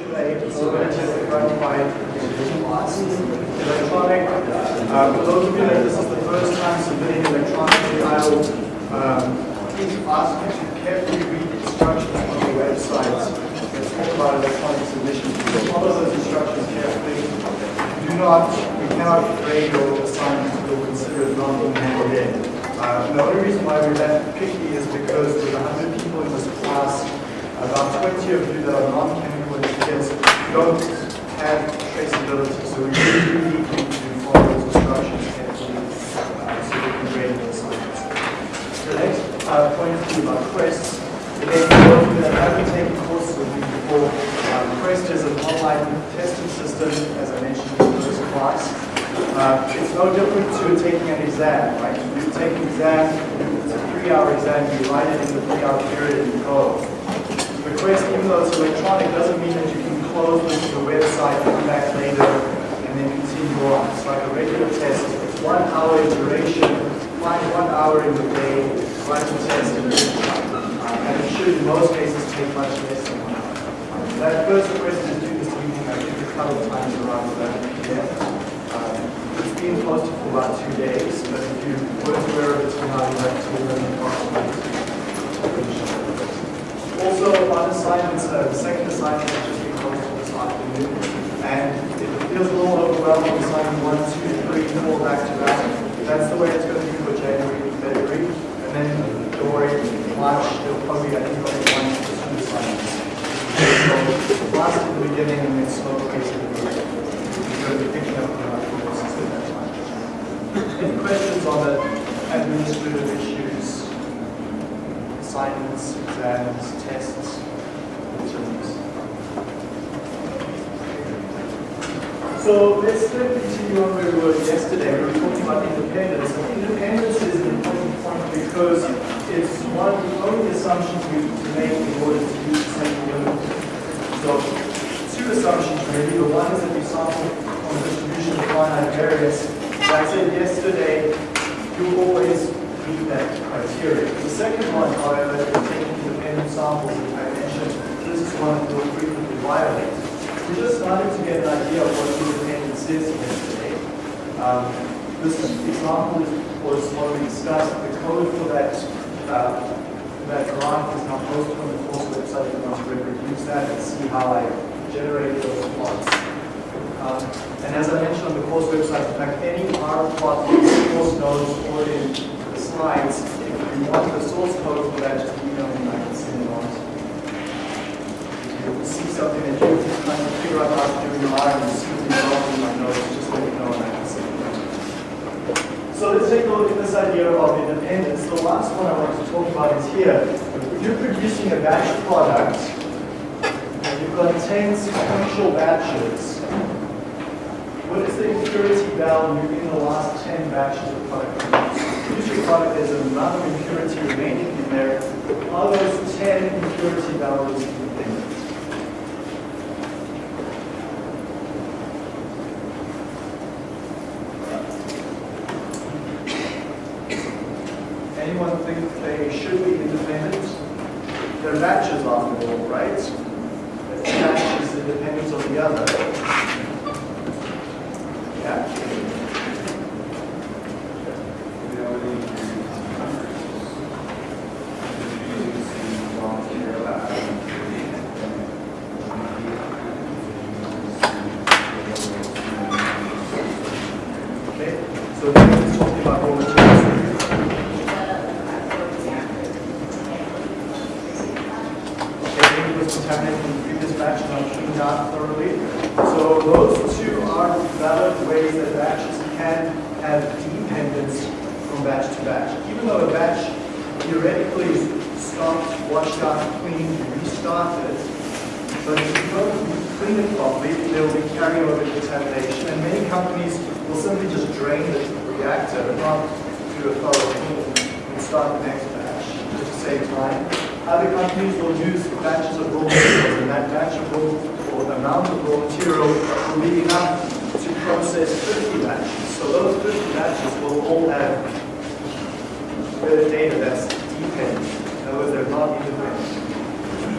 section 8, possibility of gratified class. Electronic, uh, for those of you that this is the first time submitting electronically, I will um, ask you to carefully read the instructions on the website that talk about electronic submission. Follow those instructions carefully. Do not, we cannot grade your assignment or consider it not being handed in. Uh, the only reason why we're that picky is because with 100 people in this class, about 20 of you that are non-chemical engineers don't have traceability, so we really need to follow those instructions carefully uh, so we can grade your assignments. The next uh, point is about Quest. Again, those of you that haven't taken courses with me before, um, Quest is an online testing system, as I mentioned in the first class. Uh, it's no different to taking an exam, right? You take an exam, it's a three-hour exam, you write it in the three-hour period and you go. The Quest, even though it's electronic, doesn't mean that you can close this to the website, come back later, and then continue on. It's like a regular test. It's one hour in duration, find one hour in the day, write the test, and it should, in most cases, take much less than one hour. That first Quest is due this evening, I think a couple of times around 11 p.m. Um, it's been posted for about two days, but if you weren't aware of it now, you have to learn approximately. Also, on assignments, uh, the second assignment has just been posted this afternoon, and it feels a little overwhelming assigning one, two, three, four back to back. That's the way it's going to be for January and February, and then don't worry, March, it'll probably, I think, only one to two assignments. So, last at the beginning, and then slow pace at the end. You're going to be picking up on our courses at that time. Any questions on the administrative issues? Assignments, exams, tests. So let's continue on where we were yesterday. We were talking about independence. Independence is an important point because it's one of the only assumptions we need to make in order to use the central limit. So two assumptions really. The one is that we sample on the distribution of finite variance. As I said yesterday, you always meet that criteria. The second one, however, is taking independent samples, as I mentioned. This is one that will frequently violate. We just started to get an idea of what is yesterday. Um, this example was already discussed. The code for that uh, that graph is now posted on the course website. You can reproduce that and see how I generated those plots. Um, and as I mentioned on the course website, in fact, any R plot course notes or in the slides. If you want the source code for that, just email me and I can send it on. If you see something that you're just trying to figure out how to do in your R and you see the result in my notes, just let me know and I can send it on. So let's take a look at this idea of independence. The last one I want to talk about is here. If you're producing a batch product, and you've got 10 sequential batches, what is the impurity value in the last 10 batches of product? Usually product there's an amount of impurity remaining in there. Are those 10 impurity values independent? Anyone think they should be independent? They're batches after all, right? Each batch is independent of the other. Yeah? Okay, so we're just talking about raw materials. Okay, maybe it was contaminated in the previous batch, not cleaned out thoroughly. So those two are valid ways that batches can have dependence from batch to batch. Even though a batch theoretically is stopped, washed out, cleaned, restarted, but if you don't clean it properly, there will be carryover contamination. And many companies will simply just drain the reactor and not do a thorough clean and start the next batch just to save time. Other companies will use batches of raw materials, and that batch of raw or amount of raw material will be enough to process 50 batches. So those 50 batches will all have the data that's dependent. In other words, they're not independent.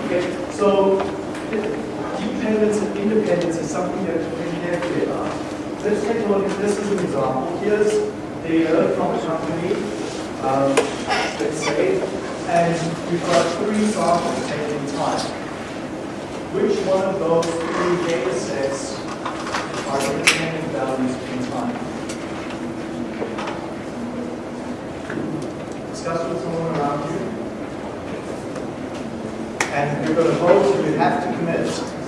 Okay, so dependence and independence is something that we carefully about. Let's take a look at this as an example. Here's data from a company, um, let's say, and we've got three samples taken in time. Which one of those three data sets are independent values in time? Discuss with someone around you. And you're going to vote, you have to commit.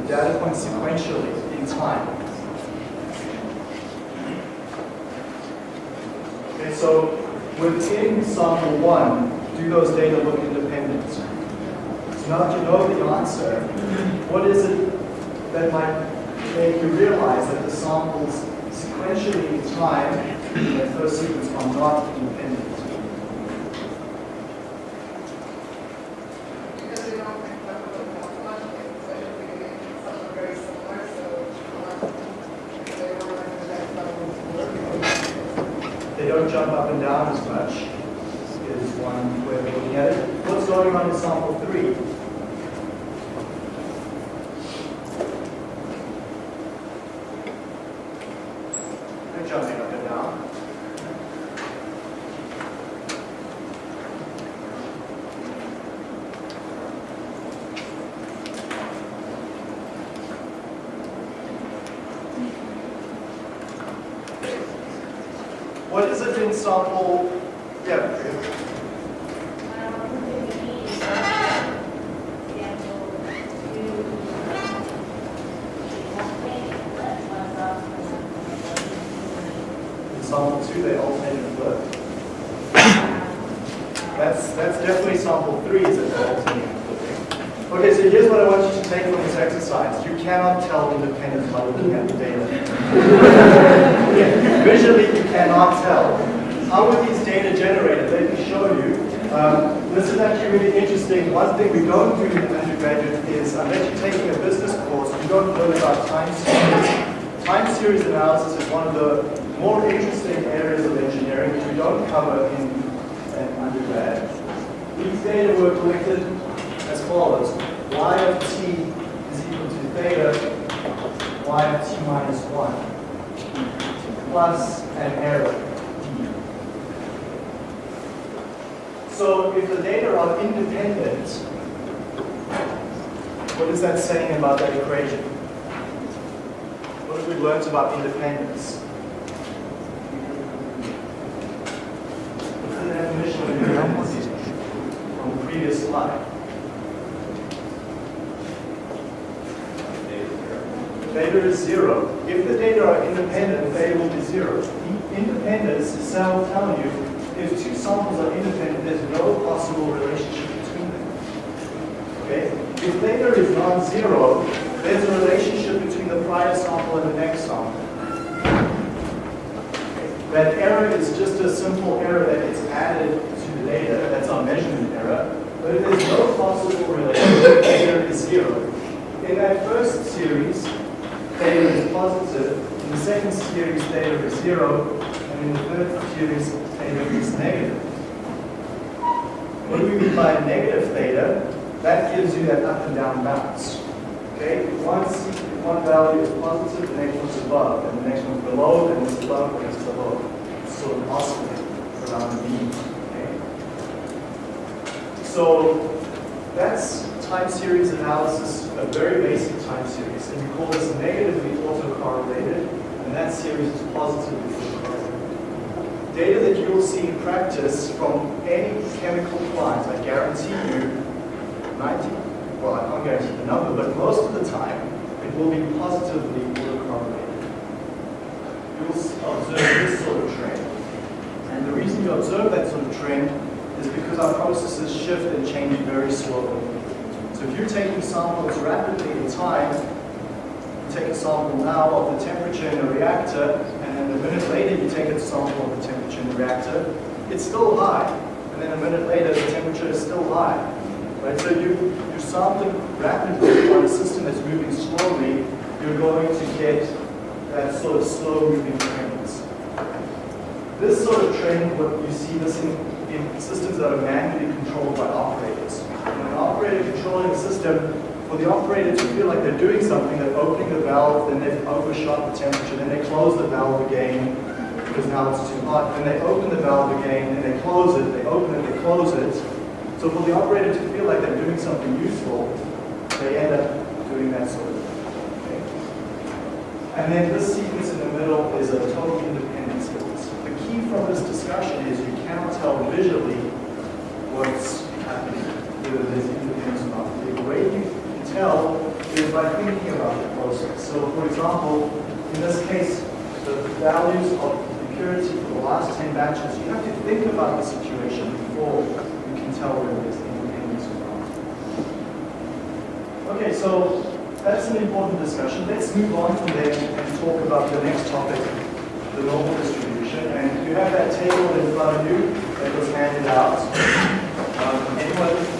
The data points sequentially in time. Okay, so within sample one, do those data look independent? So now that you know the answer, what is it that might make you realize that the samples sequentially in time in the first sequence are not independent? Because we don't think about the morphological, so some are very similar, so they were like the next level. They don't jump up and down as much, is one way of looking at it. What's going on in sample three? They're jumping up and down. What is it in sample? Yeah. In sample two, they alternate and flip. That's, that's definitely sample three, is it alternating and flipping. Okay, so here's what I want you to take from this exercise. You cannot tell independence by looking at the data. Visually, you cannot tell. How were these data generated? Let me show you. Um, this is actually really interesting. One thing we don't do in undergraduate is, unless you're taking a business course, you don't learn about time series. Time series analysis is one of the more interesting areas of engineering which we don't cover in, in undergrad. These data were collected as follows. y of t is equal to theta y of t minus 1 plus an error. So if the data are independent, what is that saying about that equation? What have we learned about independence? What's the definition of independence from the previous slide? Theta is zero. If the data are independent, theta will be zero. Independence is so telling you if two samples are independent, there's no possible relationship between them. Okay? If theta is non-zero, there's a relationship between the prior sample and the next sample. That error is just a simple error that gets added to the data. That's our measurement error. But if there's no possible relationship, theta is zero. In that first series, theta is positive. In the second series, theta is zero. And in the third series, theta is negative. When we by negative theta? That gives you that up and down bounce. Okay? One, one value is positive, the next one's above, and the next one's below, and it's above, and it's below. It's sort of oscillating around the mean. Okay? So that's time series analysis, a very basic time series, and we call this negatively autocorrelated, and that series is positively autocorrelated. Data that you will see in practice from any chemical plant, I guarantee you, 90, well, I can't guarantee the number, but most of the time, it will be positively autocorrelated. You will observe this sort of trend. And the reason you observe that sort of trend is because our processes shift and change very slowly. So if you're taking samples rapidly in time, you take a sample now of the temperature in a reactor, and then a minute later you take a sample of the temperature in the reactor, it's still high. And then a minute later the temperature is still high. Right? So you, you're sampling rapidly on a system that's moving slowly, you're going to get that sort of slow moving trends. This sort of trend, what you see this in, in systems that are manually controlled by operators. When an operator controlling a system, for the operator to feel like they're doing something, they're opening the valve, then they've overshot the temperature, then they close the valve again, because now it's too hot, then they open the valve again, and they close it, they open it, they close it. So for the operator to feel like they're doing something useful, they end up doing that sort of thing. And then this sequence in the middle is a total independent sequence. The key from this discussion is you cannot tell visually what's independence or not. The way you tell is by thinking about the process. So for example, in this case, the values of the purity for the last 10 batches, you have to think about the situation before you can tell whether there's independence or not. Okay, so that's an important discussion. Let's move on from there and talk about the next topic, the normal distribution. And you have that table in front of you that was handed out. Um, anyone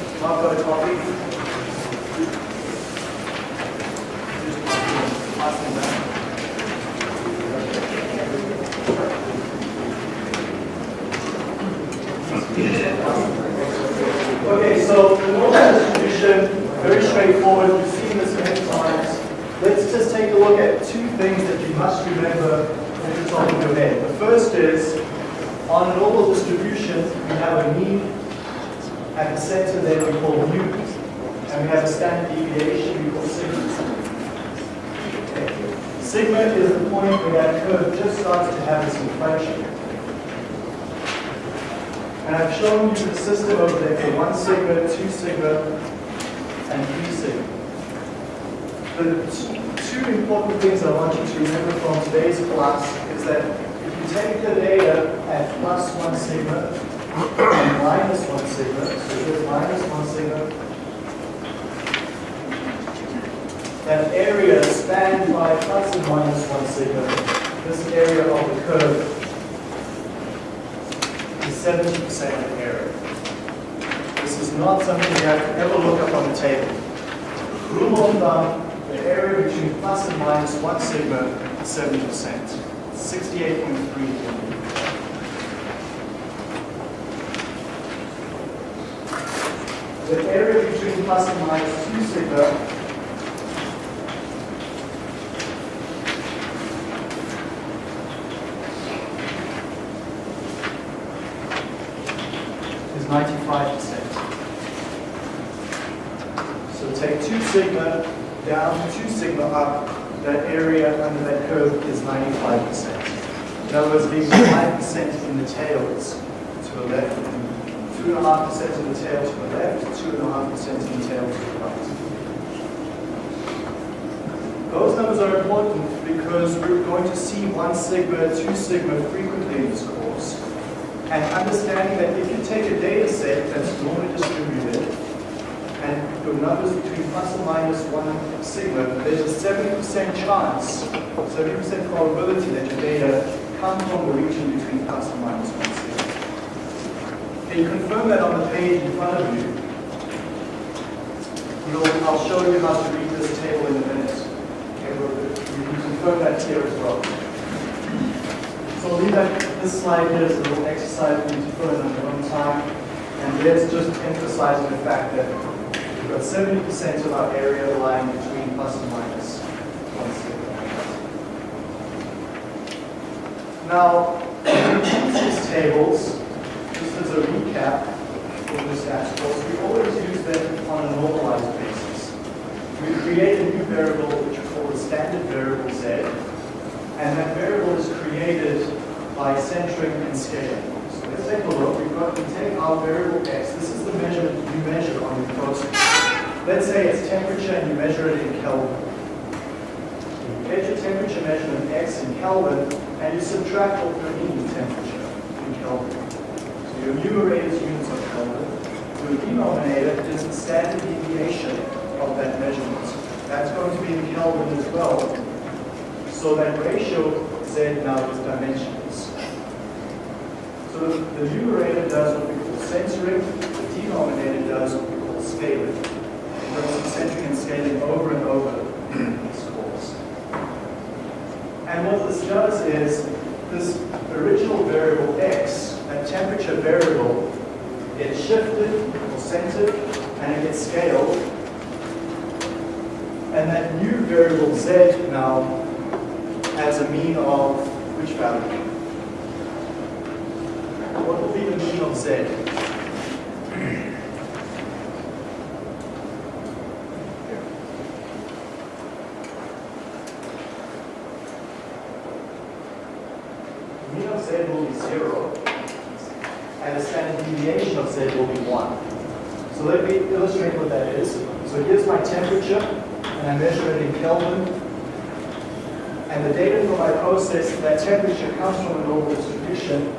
Okay, so normal distribution, very straightforward. You've seen this many times. Let's just take a look at two things that you must remember at the top of your head. The first is, on a normal distribution, we have a mean center that we call mu, and we have a standard deviation we call sigma. Sigma is the point where that curve just starts to have this inflection. And I've shown you the system over there for one sigma, two sigma, and three sigma. The two important things I want you to remember from today's class is that if you take the data at plus one sigma and minus one sigma, so here's minus one sigma, that area spanned by plus and minus one sigma, this area of the curve is 70% of error. This is not something you have to ever look up on the table. Rule of thumb, the area between plus and minus 1 sigma is 70%. 68.3 The area between plus and minus 2 sigma is 95%. So take 2 sigma down, 2 sigma up, that area under that curve is 95%. In other words, leaving 5% in the tails to the left, and 2.5% in the tail to the left, 2.5% in the tail to the right. Those numbers are important because we're going to see 1 sigma, 2 sigma frequently in this course. And understanding that if you take a data set that's normally distributed, and your numbers between plus or minus 1 sigma, there's a 70% chance, 70% probability that your data come from the region between plus or minus 1 sigma. Can you confirm that on the page in front of you? We'll, I'll show you how to read this table in a minute. You can confirm that here as well. So leave that, this slide here as a little exercise for you to fill in on your own time. And let's just emphasize the fact that we've got 70% of our area lying between plus and minus 1 sigma. Now, these tables, just as a recap this course, we always use them on a normalized basis. We create a new variable which standard variable z, and that variable is created by centering and scaling. So let's take a look. We've got, we take our variable x. This is the measure you measure on your process. Let's say it's temperature and you measure it in Kelvin. You get your temperature measurement x in Kelvin and you subtract off your mean temperature in Kelvin. So your numerator is units of Kelvin. Your denominator is the standard deviation of that measurement. That's going to be in Kelvin as well. So that ratio Z now is dimensions. So the, the numerator does what we call centering, the denominator does what we call scaling. We're centering and scaling over and over in this course. And what this does is, this original variable x, that temperature variable, gets shifted or centered and it gets scaled. And that new variable z now has a mean of which value? What will be the mean of z? The mean of z will be 0, and the standard deviation of z will be 1. So let me illustrate what that is. So here's my temperature, and I measure it in Kelvin. And the data from my process, that temperature comes from a normal distribution.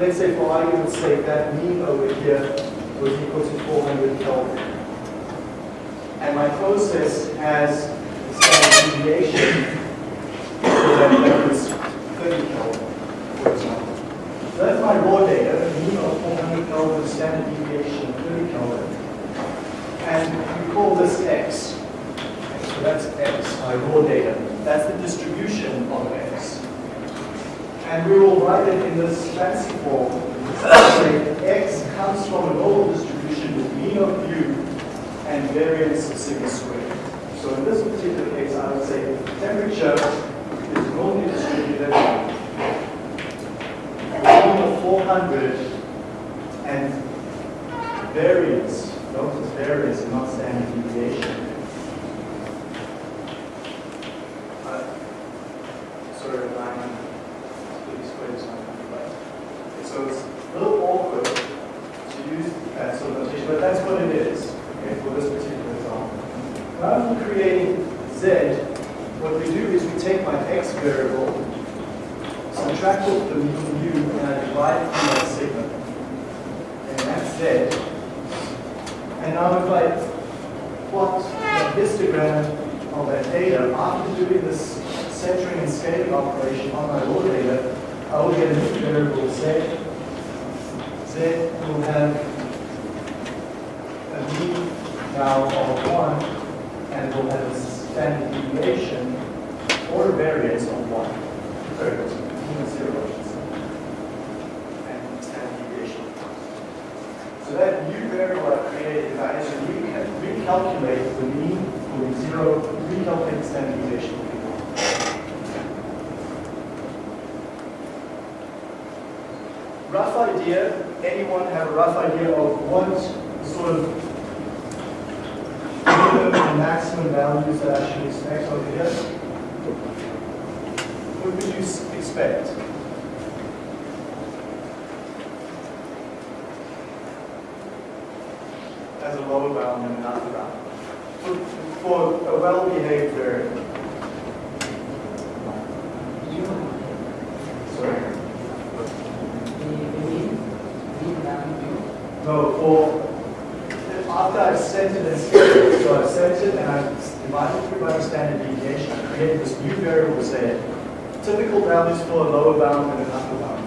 Let's say for argument's sake, that mean over here was equal to 400 Kelvin. And my process has standard deviation so that that was 30 Kelvin, for example. So that's my raw data, the mean of 400 Kelvin, standard deviation of 30 Kelvin. And we call this x. So that's x, my raw data. That's the distribution of x. In this fancy form. X comes from a normal distribution with mean of u and variance sigma squared. So in this particular case, I would say temperature is normally distributed mean of 400 and variance, notice variance not standard deviation. Uh, Sorry, line, these squares not right. Okay, So it's a little awkward to use that sort of notation, but that's what it is, okay, for this particular example. Rather than creating z, what we do is we take my x variable, subtract off the mean u, and I divide through my sigma. And that's z. And now if I plot the histogram of that data, after doing this centering and scaling operation on my raw data, I will get a new variable z. Z will have a mean now of 1, and it will have a standard deviation or a variance of 1. Sorry, it's mean of 0, I should say. And standard deviation. So that new variable I created, if I had to recal- recalculate the mean will be 0, recalculate the standard deviation will be 1. Rough idea, anyone have a rough idea of what sort of minimum and maximum values that I should expect over here? what would you s- expect? As a lower bound and an upper bound. For, for a well-behaved variable. Sorry? No, for, after I've centered and scaled, so I've centered and I've divided through by the standard deviation, I created this new variable Z. Typical values for a lower bound and an upper bound.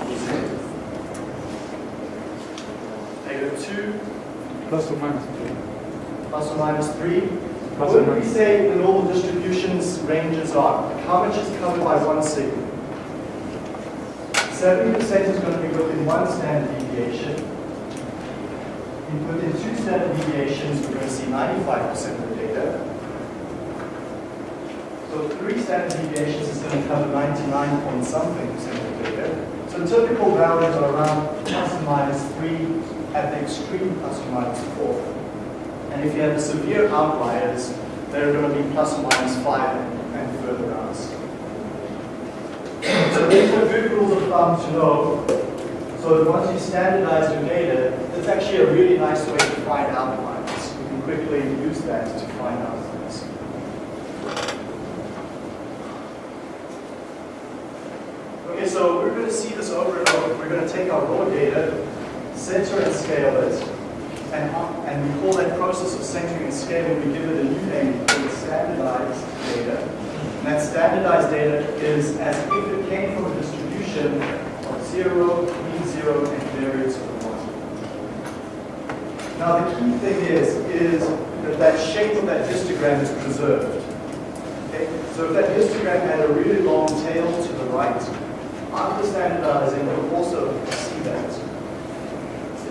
Negative 2 Plus or minus three. plus or minus 3. Plus did we say the normal distributions ranges are? How much is covered by one sigma? 70% is going to be within one standard deviation. Within two standard deviations, we're going to see 95% of the data. So three standard deviations is going to cover 99 point something percent of the data. So typical values are around plus or minus 3, at the extreme plus or minus 4. And if you have severe outliers, they're going to be plus or minus 5 and, further out. So these are good rules of thumb to know. So that once you standardize your data, it's actually a really nice way to find outliers. You can quickly use that to find outliers. Okay, so we're going to see this over and over. We're going to take our raw data, center and scale it, and, and we call that process of centering and scaling, we give it a new name called standardized data. And that standardized data is as if it came from a distribution of zero, mean zero, and variance of one. Now the key thing is, is that that shape of that histogram is preserved. So if that histogram had a really long tail to the right, after standardizing, you'll also see that.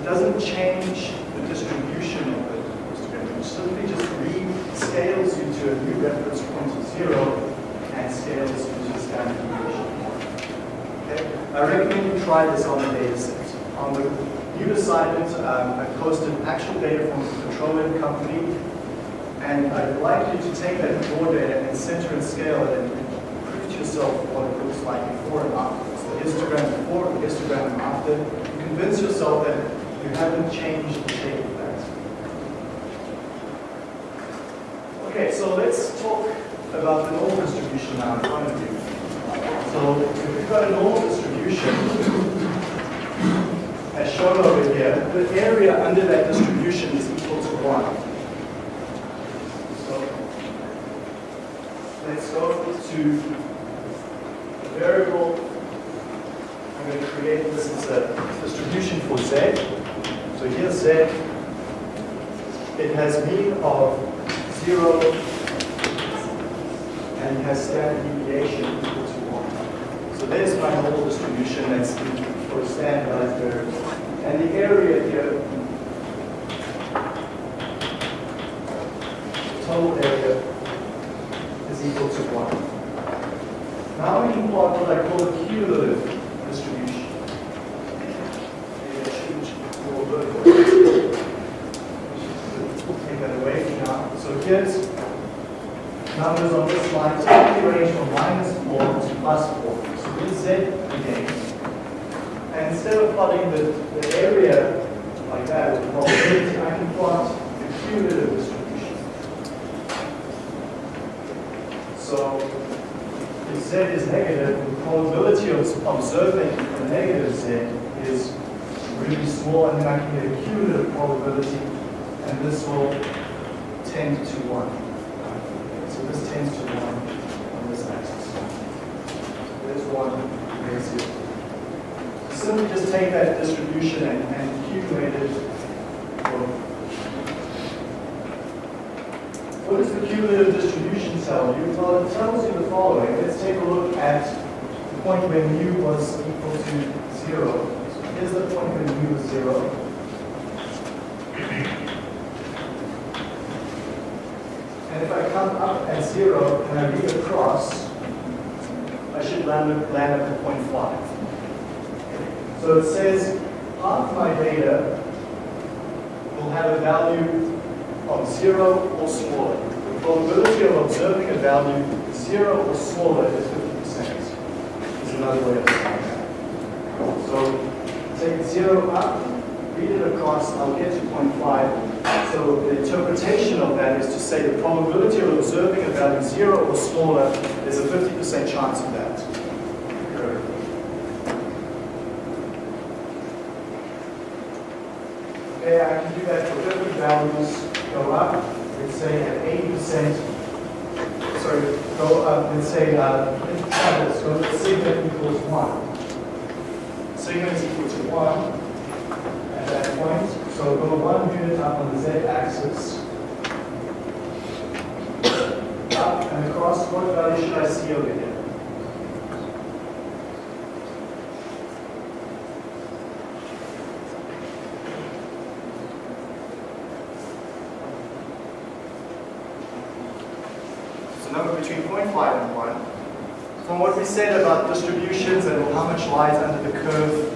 Doesn't change the distribution of the histogram. It simply just rescales you to a new reference point of zero and scales you to standard deviation. Okay? I recommend you try this on the data set. On the new assignment, um, I posted actual data from a petroleum company, and I'd like you to take that raw data and center and scale it and prove to yourself what it looks like before and after. So the histogram before, the histogram after. Convince yourself that you haven't changed the shape of that. Okay, so let's talk about the normal distribution now in front of you. So if we've got a normal distribution, as shown over here, the area under that distribution is equal to 1. So let's go to the variable. I'm going to create this as a distribution for z. So here's z. It has mean of 0 and has standard deviation equal to 1. So there's my normal distribution that's for standardized variable. And the area here, total area is equal to 1. Now we can plot what I call a cumulative distribution. Maybe I shouldn't go vertical. Take that away for now. So here's line range from minus 4 to plus 4. So here's Z again. And instead of plotting the, the area like that with probability, I can plot the cumulative distribution. So if Z is negative, the probability of observing a negative Z is really small, and then I can get a cumulative probability, and this will tend to 1. So this tends to 1 on this axis. There's 1, there's 0 simply just take that distribution and, and accumulate it. What does the cumulative distribution tell you? Well, it tells you the following. Let's take a look at the point when mu was equal to zero. So here's the point when mu was zero. And if I come up at zero and I read across, I should land, land at the point five. So it says half my data will have a value of zero or smaller. The probability of observing a value zero or smaller is 50%. Is another way of saying that. So take zero up, read it across, I'll get to 0.5. So the interpretation of that is to say the probability of observing a value zero or smaller, there's a 50% chance of that. Okay, I can do that for different values, go up, let's say at 80%, sorry, go up, let's say, uh, let's this, go to sigma equals 1. Sigma is equal to 1 at that point, so go one unit up on the z-axis. Up and across, what value should I see over here? It's a number between 0.5 and 1. From what we said about distributions and how much lies under the curve,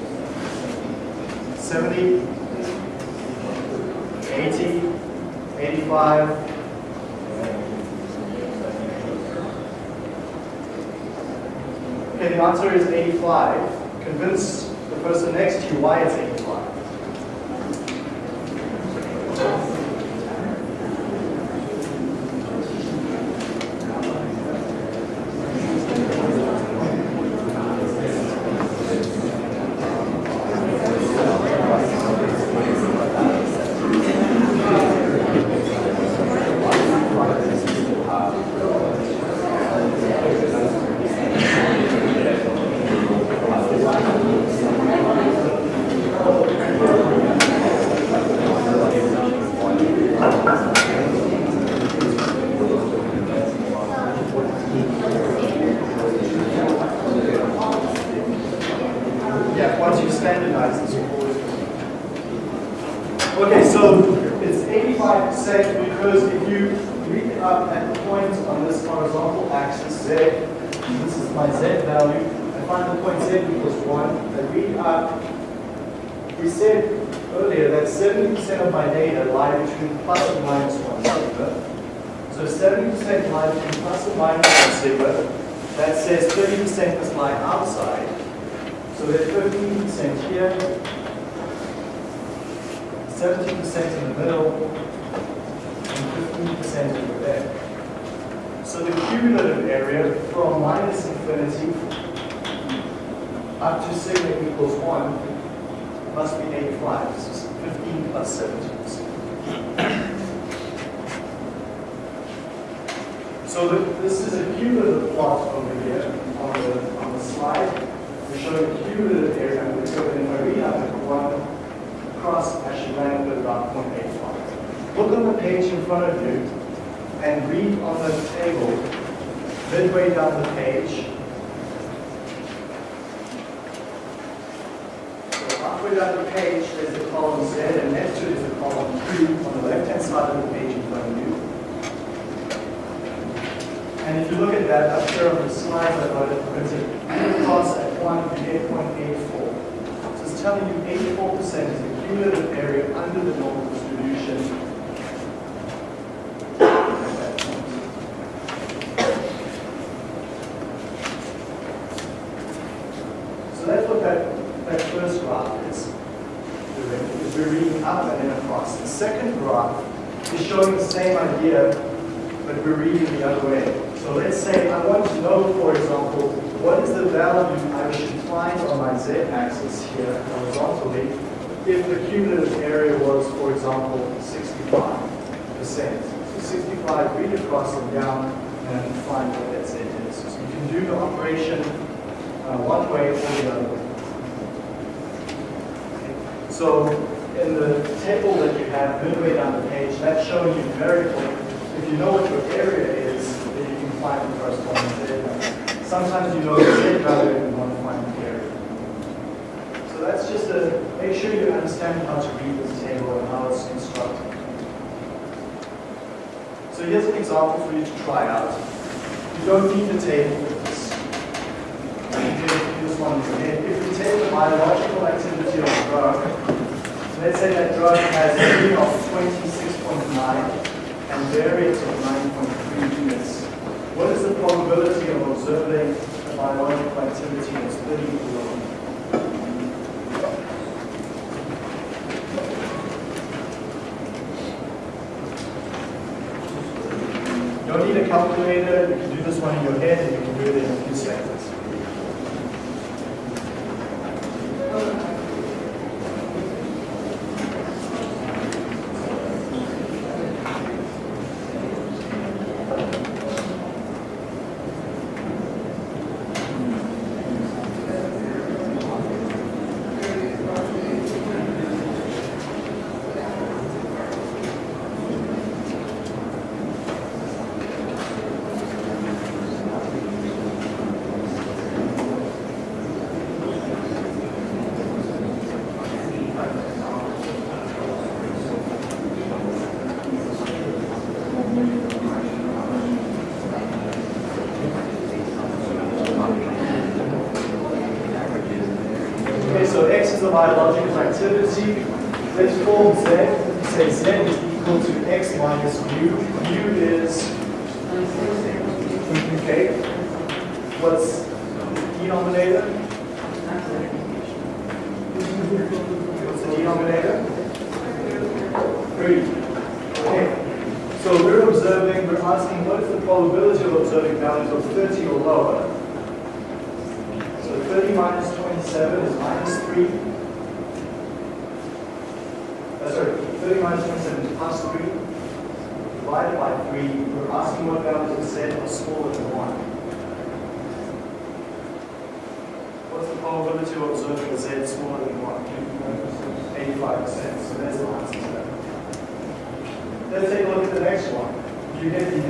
70, 80, 85. Okay, the answer is 85. Convince the person next to you why it's 85. Yeah, once you standardize this, will always Okay, so it's 85% because if you read up at the point on this horizontal axis, Z, this is my Z value, I find the point Z equals 1, I read up, we said earlier that 70% of my data lie between plus and minus 1 sigma. So 70% lie between plus and minus 1 sigma. That says 30% must lie outside. So there's 15% here, 17% in the middle, and 15% in the back. So the cumulative area from minus infinity up to sigma equals 1 must be 85. This is 15 plus 17%. So the- this is a cumulative plot over here on the, on the slide. We show the cumulative area under the curve, and I read out the one across, I should land at about 0.85. Look on the page in front of you and read on the table, midway down the page. Halfway down the page, there's the column Z, and next to it is the column Q on the left-hand side of the page in front of you. And if you look at that up there on the slides, I've got it printed across at 1 and 8.84. So it's telling you 84% is the cumulative area under the normal distribution. So that's what that, that first graph is doing, we're reading up and then across. The second graph is showing the same idea, but we're reading the other way. So let's say I want to know, for example, what is the value I should find on my z-axis here horizontally if the cumulative area was, for example, 65%. So 65, read across and down and find what that z is. So you can do the operation uh, one way or the other way. So in the table that you have midway down the page, that's showing you numerical. If you know what your area is, then you can find the corresponding z. Sometimes you know the z value and you want to find the area. So that's make sure you understand how to read this table and how it's constructed. So here's an example for you to try out. You don't need the table for this. This one. If we take the biological activity of a drug, let's say that drug has a mean of 26.9 and variance of 9.3 units. What is the probability of observing a biological activity is 30 or lower. You don't need a calculator, you can do this one in your head and you can do it in a few seconds. Okay, so X the biological activity. Let's form Z. Say Z is equal to X minus mu. Mu is, okay, what's denominator? What's the denominator? Three. Okay, so we're observing, we're asking what is the probability of observing values of 30 or lower? So 30 minus 27 is minus 3.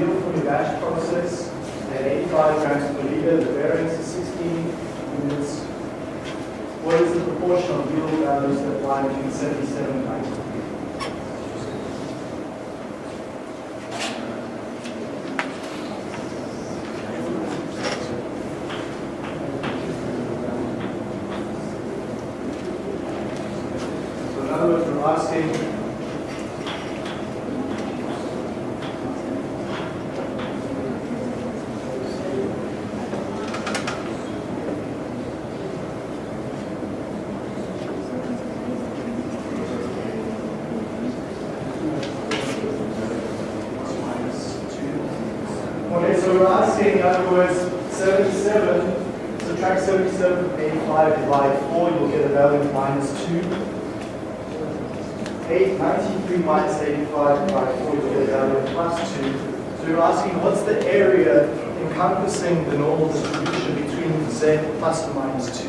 0 for the batch process at 85 grams per liter. The variance is 16 units. What is the proportion of yield values that lie between 77 and We're asking, in other words, 77, subtract 77 from 85 divide 4, you'll get a value of minus 2. 8, 93 minus 85 divide 4, you'll get a value of plus 2. So you're asking, what's the area encompassing the normal distribution between z plus or minus 2?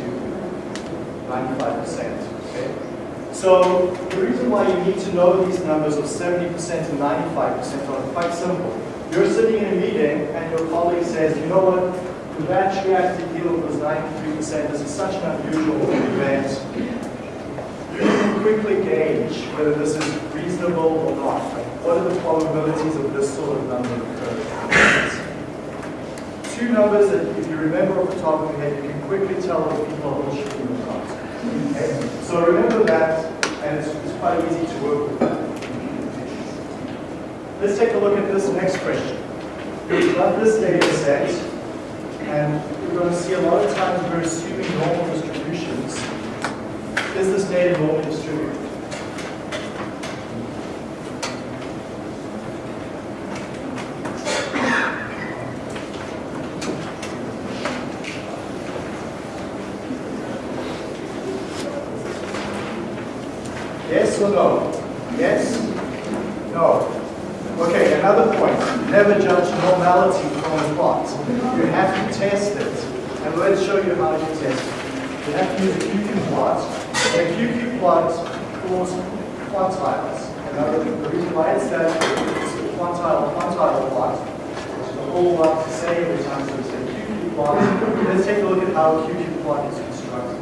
95%. Okay? So the reason why you need to know these numbers of 70% and 95% are quite simple. You're sitting in a meeting and your colleague says, you know what, the batch reactor yield was 93%. This is such an unusual event. You can quickly gauge whether this is reasonable or not. What are the probabilities of this sort of number occurring? Two numbers that if you remember off the top of your head, you can quickly tell if people are bullshitting or not. Okay? So remember that, and it's, it's quite easy to work with that. Let's take a look at this next question. We've got this data set, and we're going to see a lot of times we're assuming normal distributions. Is this data normally distributed? Yes or no? Yes? No. Okay, another point. Never judge normality from a plot. You have to test it. And let's show you how to test it. You have to use a QQ plot. And a QQ plot pulls quantiles. And the reason why it's that it's a quantile quantile plot, which is a whole lot to say every time so we say QQ plot. Let's take a look at how a QQ plot is constructed.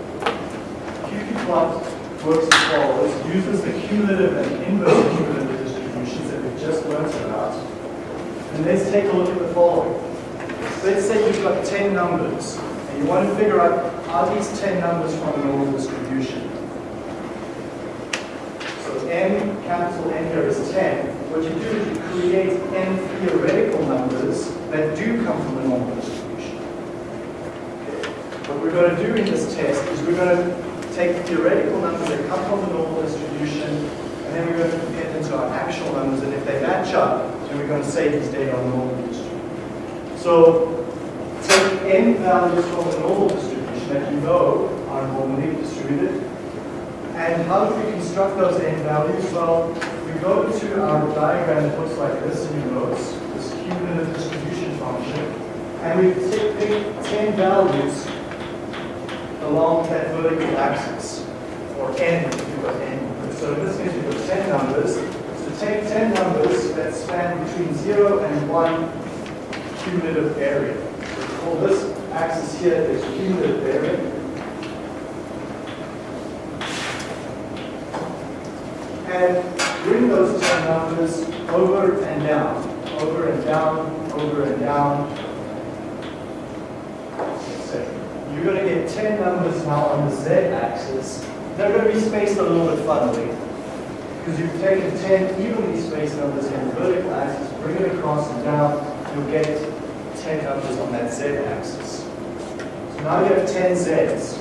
QQ plot works as follows. Uses the cumulative and inverse cumulative distributions that we've just learned about. And let's take a look at the following. Let's say you've got 10 numbers, and you want to figure out, are these 10 numbers from a normal distribution? So n, capital N here is 10. What you do is you create n theoretical numbers that do come from a normal distribution. What we're going to do in this test is we're going to take theoretical numbers that come from the normal distribution, and then we're going to compare them to our actual numbers, and if they match up, then we're going to save these data on the normal distribution. So take n values from the normal distribution that you know are normally distributed, and how do we construct those n values? Well, we go to our diagram that looks like this in your notes, this cumulative distribution function, and we take pick 10 values along that vertical axis, or n if you've got n. So in this case, we've got 10 numbers. Take 10 numbers that span between 0 and 1 cumulative area. We call this axis here is cumulative area. And bring those 10 numbers over and down, over and down, over and down. So you're going to get 10 numbers now on the z-axis. They're going to be spaced a little bit funnily because you've taken 10 evenly spaced numbers in the vertical axis, bring it across and down, you'll get 10 numbers on that z-axis. So now you have 10 z's.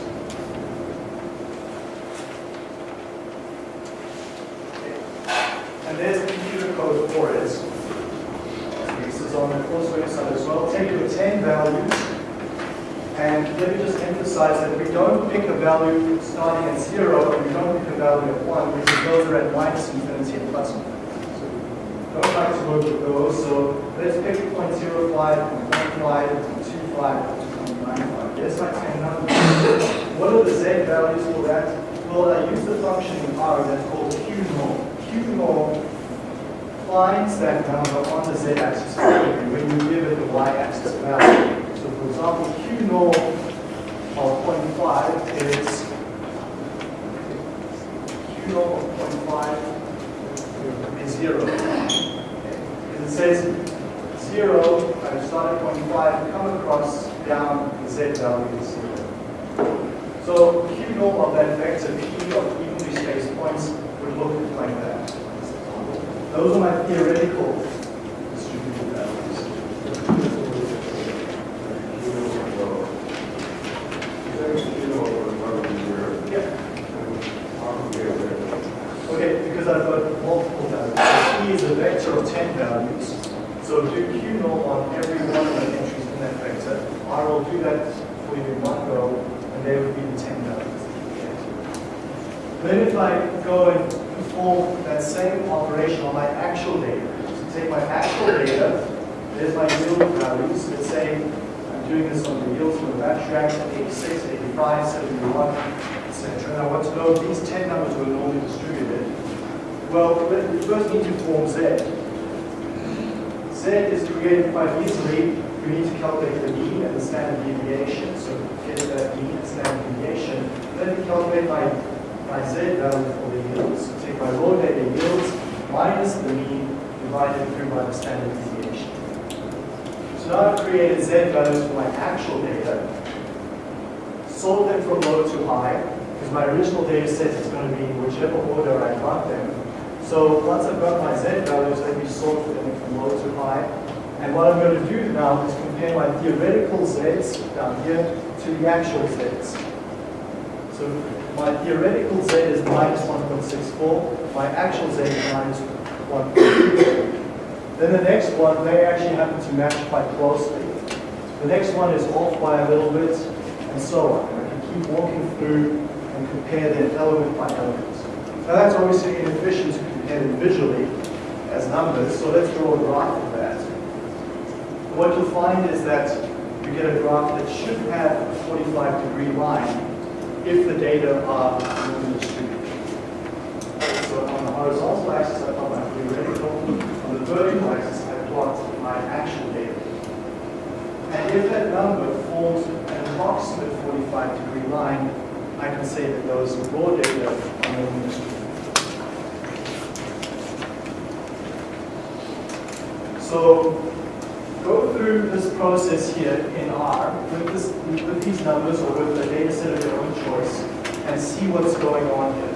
And there's the computer code for it. This is on the course website as well. Take your 10 values, and let me just emphasize that we don't pick a value starting at zero, and we don't pick a value at one, because those are at minus infinity and plus infinity. So we don't try to work with those. So let's pick 0.05, 0.15, 0.25, 2.95. There's my 10 numbers. What are the z values for that? Well, I use the function in R that's called Q norm. Q norm finds that number on the z-axis when you give it the y-axis value. Example, Q norm of 0.5 is Q norm of 0.5 is zero. And it says zero, I start at 0.5, come across down, the z value is zero. So Q norm of that vector P of evenly spaced points would look like that. Those are my theoretical distributed values. Yeah. Okay, because I've got multiple values. P is a vector of 10 values. So do Q norm on every one of the entries in that vector. I will do that for you in one go, and they would be the 10 values. Then if I go and perform that same operation on my actual data, so take my actual data, there's my yield values. Let's say I'm doing this on the yields from the batch reactor, 86, 85, 71, etc. And I want to know if these 10 numbers were normally distributed. Well, we first need to form Z. Z is created quite easily. you need to calculate the mean and the standard deviation. So get that mean and standard deviation. Then calculate my, my Z value for the yields. So take my raw data yields minus the mean divided through by the standard deviation. So now I've created Z values for my actual data. Sort them from low to high, because my original data set is going to be in whichever order I got them. So once I've got my Z values, let me sort them from low to high. And what I'm going to do now is compare my theoretical Zs down here to the actual Zs. So my theoretical Z is minus 1.64, my actual Z is minus 1.34. Then the next one, they actually happen to match quite closely. The next one is off by a little bit, and so on. And I can keep walking through and compare them element by element. Now that's obviously inefficient to compare them visually as numbers, so let's draw a graph. What you'll find is that you get a graph that should have a 45 degree line if the data are normally distributed. So on the horizontal axis, I plot my theoretical. On the vertical axis, I plot my actual data. And if that number forms an approximate 45 degree line, I can say that those raw data are normally distributed. So through this process here in R with, this, with these numbers or with a data set of your own choice and see what's going on here.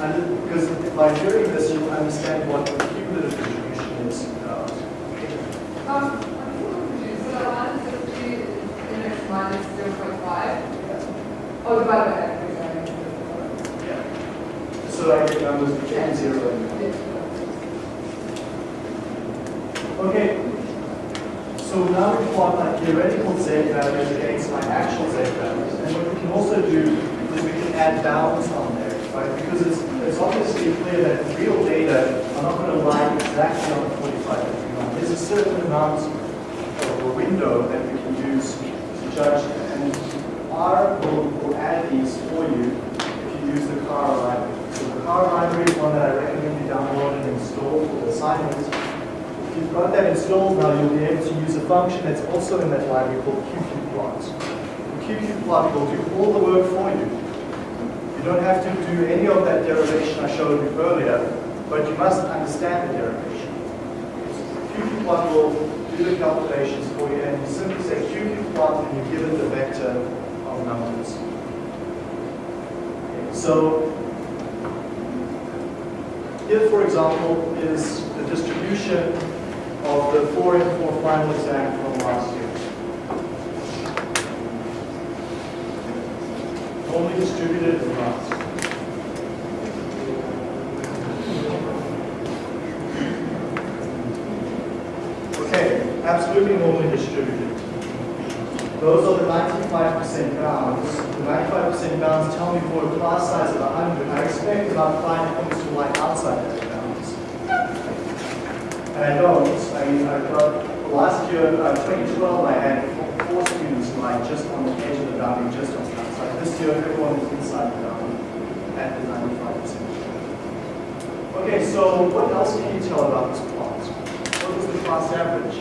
And because by doing this, you'll understand what the cumulative distribution is about. Um, I'm confused. So minus 50 is index minus 0.5. So now we plot my theoretical z values against my actual z values. And what we can also do is we can add bounds on there, right? Because it's, it's obviously clear that real data are not going to lie exactly on the 45 degree line. There's a certain amount of a window that we can use to judge, and R will, will add these for you if you use the car library. So the car library is one that I recommend you download and install for the assignment. You've got that installed now, you'll be able to use a function that's also in that library called QQplot. QQplot will do all the work for you. You don't have to do any of that derivation I showed you earlier, but you must understand the derivation. QQplot will do the calculations for you, and you simply say QQplot, and you give it the vector of numbers. So here, for example, is the distribution of the 4 and 4 final exam from last year. Only distributed across. Okay, absolutely normally distributed. Those are the 95% bounds. The 95% bounds tell me for a class size of 100, I expect about 5 points to lie outside those bounds. And I don't. Mean, I've got, last year, uh, 2012, I had four, students lie just on the edge of the boundary, just on the outside. This year, everyone is inside the boundary at the 95%. Okay, so what else can you tell about this plot? What was the class average?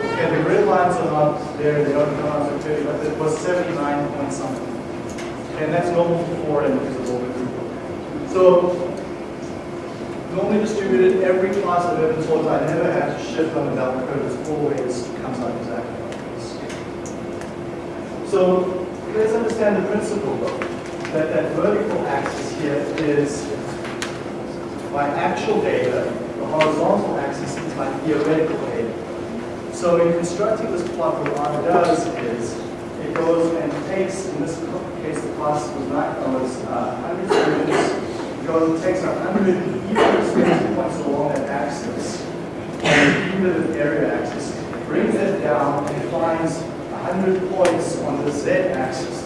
Okay, the grid lines are not there, they don't come out so clearly, but it was 79 point something. And that's normal for four and divisible group. So, normally distributed, every I never had to shift on the bell curve, it always comes out exactly like this. So, let's understand the principle though, that that vertical axis here is my actual data, the horizontal axis is my theoretical data. So in constructing this plot, what R does is it goes and takes, in this case, the class was not was uh, 100 students. It goes and takes 100 even along that axis, and cumulative area axis, brings it down and finds 100 points on the z-axis.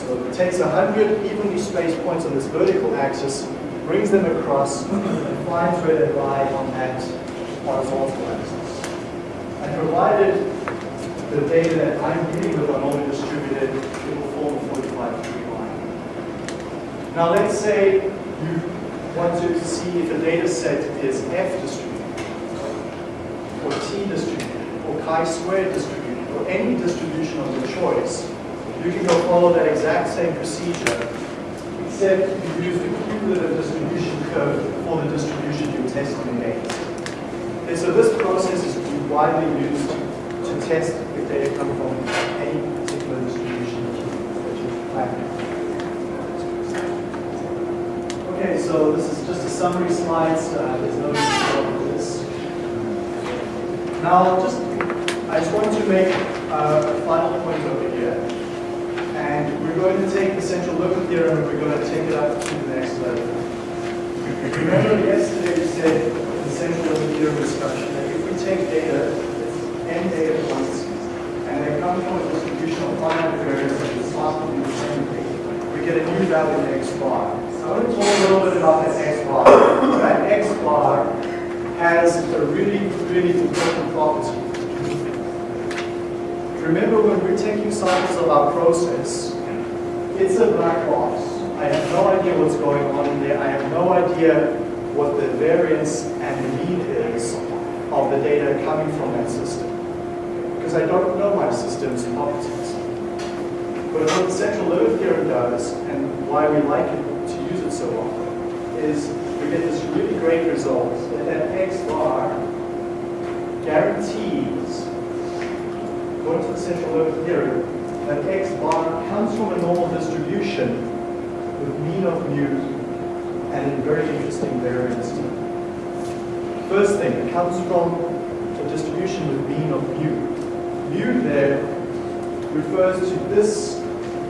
So it takes 100 evenly spaced points on this vertical axis, brings them across, and finds where they lie on that horizontal axis. And provided the data that I'm dealing with are normally distributed, it will form a 45 degree line. Now let's say you want to see if a data set is F distributed, or T distributed, or chi-squared distributed, or any distribution of your choice. You can go follow that exact same procedure, except you use the cumulative distribution curve for the distribution you're testing against. And so this process is widely used to test if data come from any particular distribution that you, plan. Okay, so this is just a summary slide. There's no need to go with this. Now, just I just want to make uh, a final point over here. And we're going to take the central limit theorem and we're going to take it up to the next level. Remember yesterday we said the central limit theorem discussion that if we take data, n data points, and they come from a distribution of finite variance that is possibly the same thing, we get a new value in x bar. I want to talk a little bit about that x bar. That x bar has a really, really important property. Remember when we're taking samples of our process, it's a black box. I have no idea what's going on in there. I have no idea what the variance and the mean is of the data coming from that system. Because I don't know my system's properties. But what the central limit theorem does, and why we like it so often, is we get this really great result that that x bar guarantees, according to the central limit theorem, that x bar comes from a normal distribution with mean of mu and very interesting variance. First thing, it comes from a distribution with mean of mu. Mu there refers to this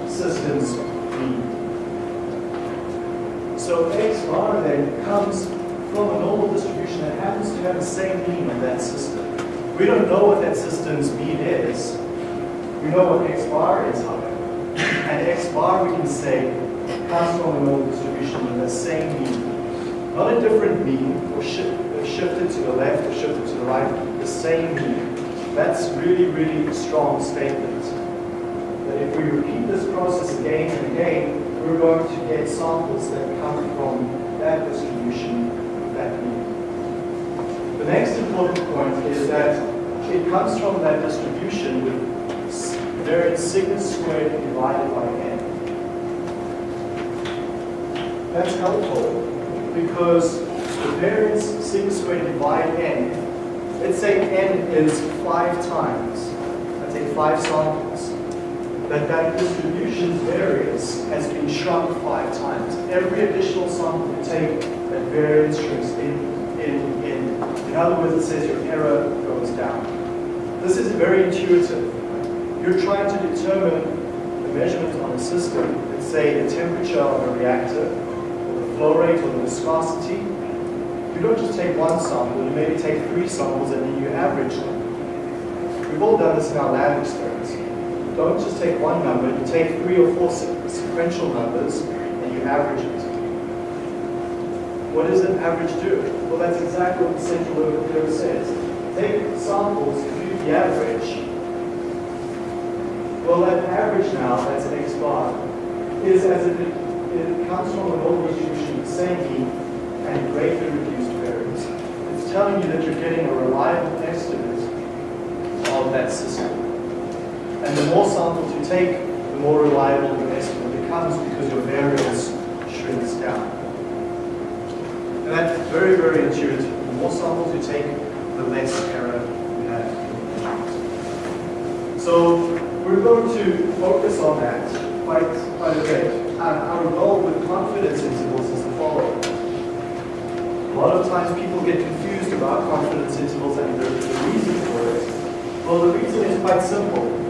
system's mean. So x bar then comes from a normal distribution that happens to have the same mean of that system. We don't know what that system's mean is. We know what x bar is, however. And x bar, we can say, comes from a normal distribution with the same mean. Not a different mean, or shift, uh, shifted to the left or shifted to the right, the same mean. That's really, really strong statement. That if we repeat this process again and again, we're going to get samples that come from that distribution, that mean. The next important point is that it comes from that distribution with variance sigma squared divided by n. That's helpful because the variance sigma squared divided n, let's say n is five times, let's say five samples, that that distribution's variance has been shrunk five times. Every additional sample you take, that variance shrinks in, in, in. In other words, it says your error goes down. This is very intuitive. You're trying to determine the measurement on a system, let's say the temperature of a reactor, or the flow rate, or the viscosity. You don't just take one sample, you maybe take three samples and then you average them. We've all done this in our lab experiments. Don't just take one number, you take three or four sequential numbers and you average it. What does an average do? Well, that's exactly what the central limit theorem says. Take samples, compute the average. Well, that average now, that's an x bar, is as if it, it comes from a normal distribution of mean and greatly reduced variance. It's telling you that you're getting a reliable estimate of that system. And the more samples you take, the more reliable your estimate becomes because your variance shrinks down. And that's very, very intuitive. The more samples you take, the less error you have. So we're going to focus on that quite, quite a bit. Our, our goal with confidence intervals is the following. A lot of times people get confused about confidence intervals and the, the reason for it. Well, the reason is quite simple.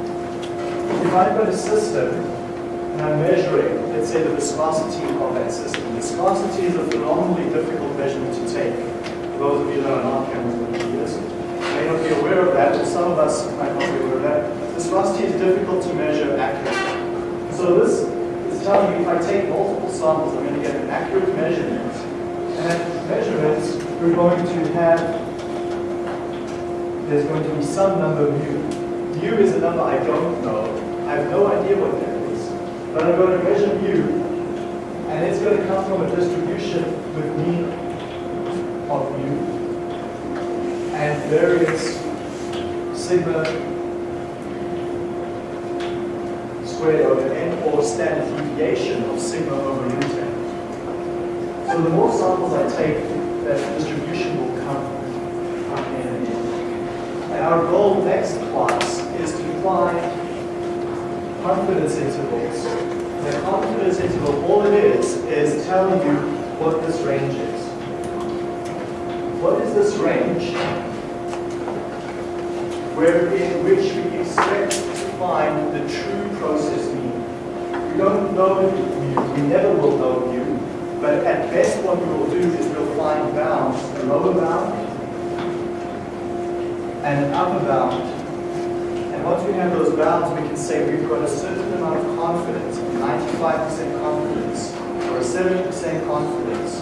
If I've got a system and I'm measuring, let's say, the viscosity of that system. Viscosity is a phenomenally difficult measurement to take. For those of you that are not chemical engineers, may not be aware of that, but some of us might not be aware of that. Viscosity is difficult to measure accurately. So this is telling me if I take multiple samples, I'm going to get an accurate measurement. And that measurement, we're going to have, there's going to be some number mu. Mu is a number I don't know. I have no idea what that is. But I'm going to measure mu, and it's going to come from a distribution with mean of mu and variance sigma squared over n or standard deviation of sigma over root n. So the more samples I take, that distribution will come, in. And our goal next class find confidence intervals. A confidence interval, all it is, is telling you what this range is. What is this range? Where in which we expect to find the true process mean. We don't know mu, we never will know mu, but at best what we will do is we'll find bounds, a lower bound and an upper bound. Once we have those bounds, we can say we've got a certain amount of confidence, 95% confidence, or a 70% confidence,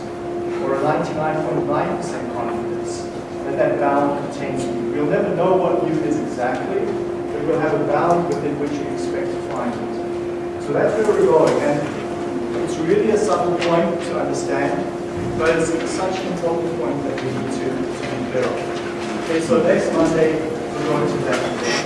or a 99.9% confidence that that bound contains mu. We'll never know what mu is exactly, but we'll have a bound within which we expect to find it. So that's where we're going. And it's really a subtle point to understand, but it's such an important point that we need to, to be clear on. Okay, so next Monday, we're going to that.